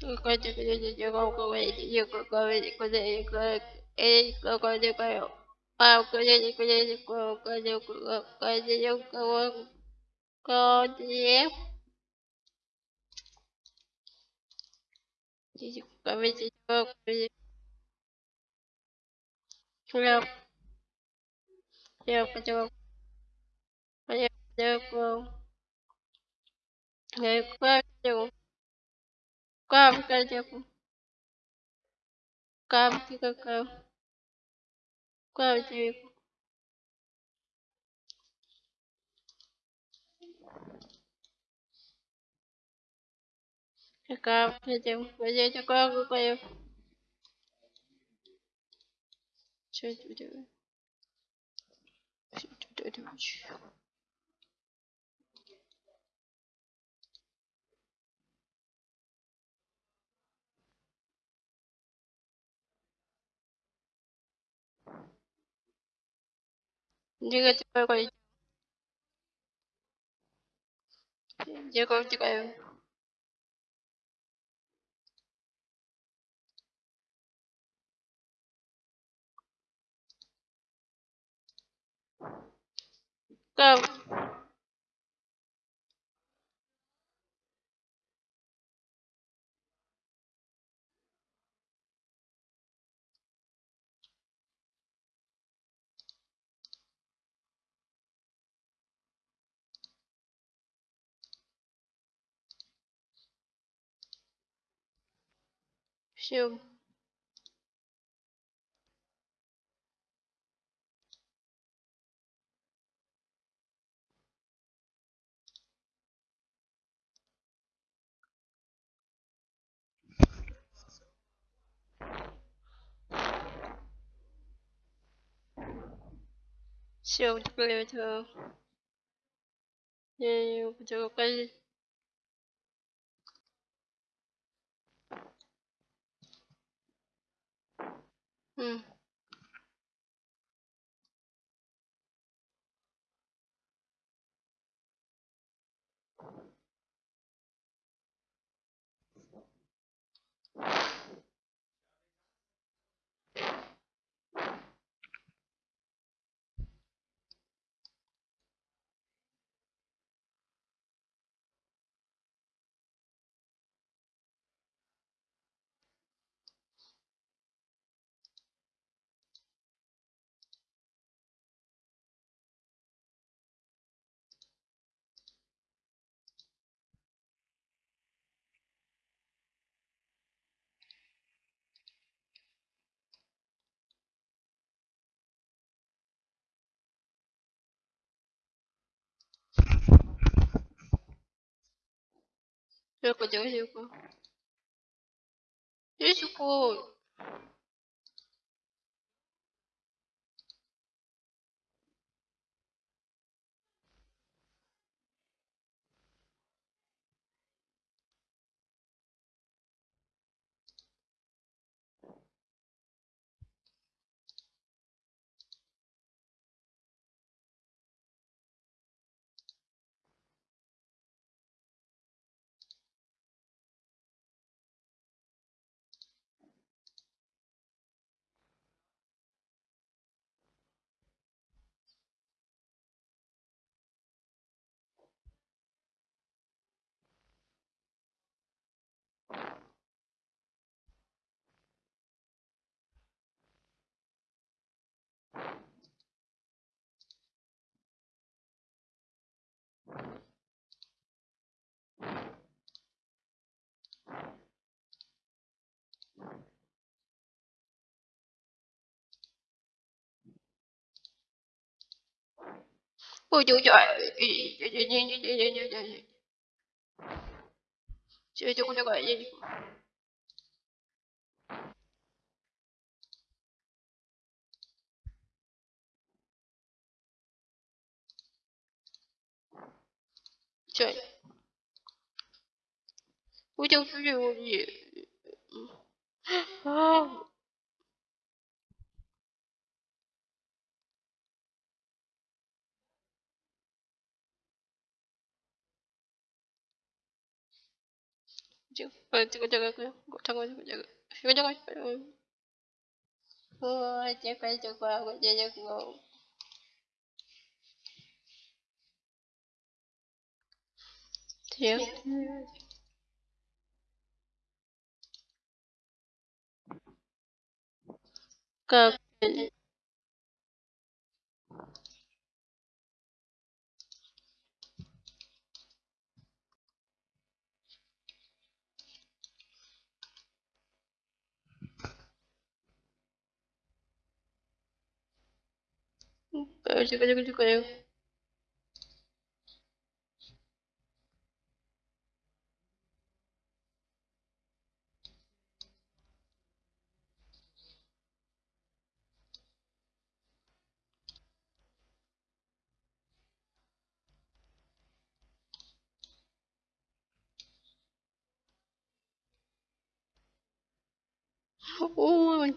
Какой-то говорите, говорите, куда я говорю, какой я говорю. А, куда я говорю, куда я говорю, куда я говорю, куда я Говорите, говорите. Хлеб, хлеб, хлеб, хлеб, хлеб, хлеб, хлеб, Кав, кадеку. Кав, какав. Кадеку. Какав, кадеку. Кадеку, кав, кав. Что это делать? Что это делать? Дига, ты какой? Дига, дига. Кав. Все. Все, теперь это... Я не хотела сказать. М. Только девочку. Девочку. Ой, ой, ой. Все, это куда я Все. Hmm. В люди. Где? 어, 잠 ôi chú trời chơi chú con cho gọi gì chơi cô chú chú gì. 지금 지금 제가 그냥 잠깐만 제가 이거 잠깐 어 제가 저거 하고 제가 그거 지금 как Chegou, chegou, chegou, chegou. Oh my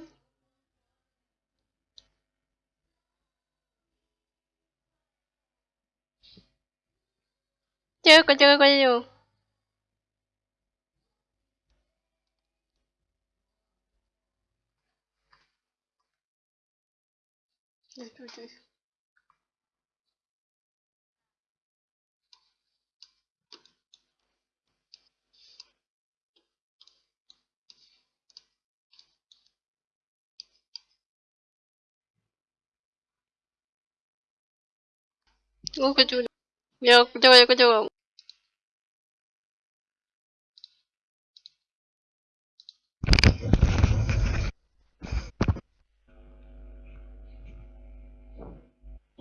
Чего, тихо, тихо. Здесь, Ну, хочу. Я делаю, делаю.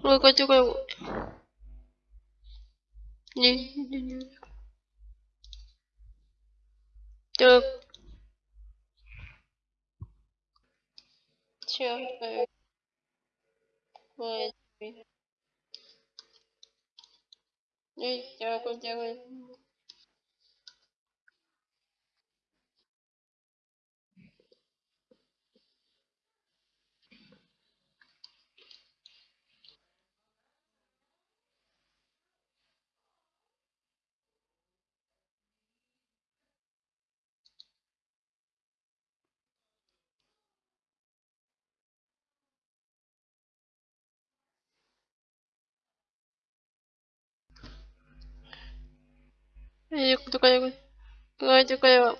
Ой, Катя, вот, Не, не, не. Так. Черт, э, Ой, я. 해줄 거야, 그거 해줄 거야.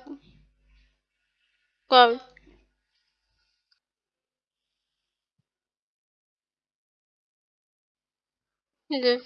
그거 이제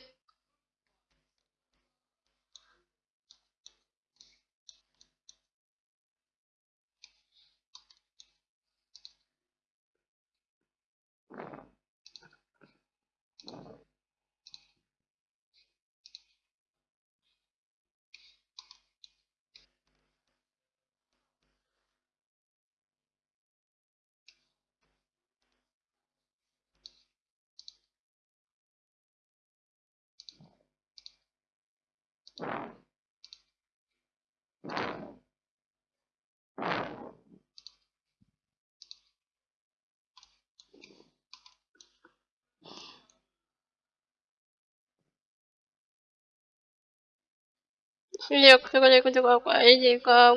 실력 그거를 구독하고 알리가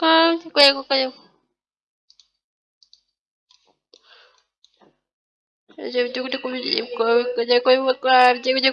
아 그거 이거 그거 이제 누구 누구 입고 그제 거 입고 이제 그제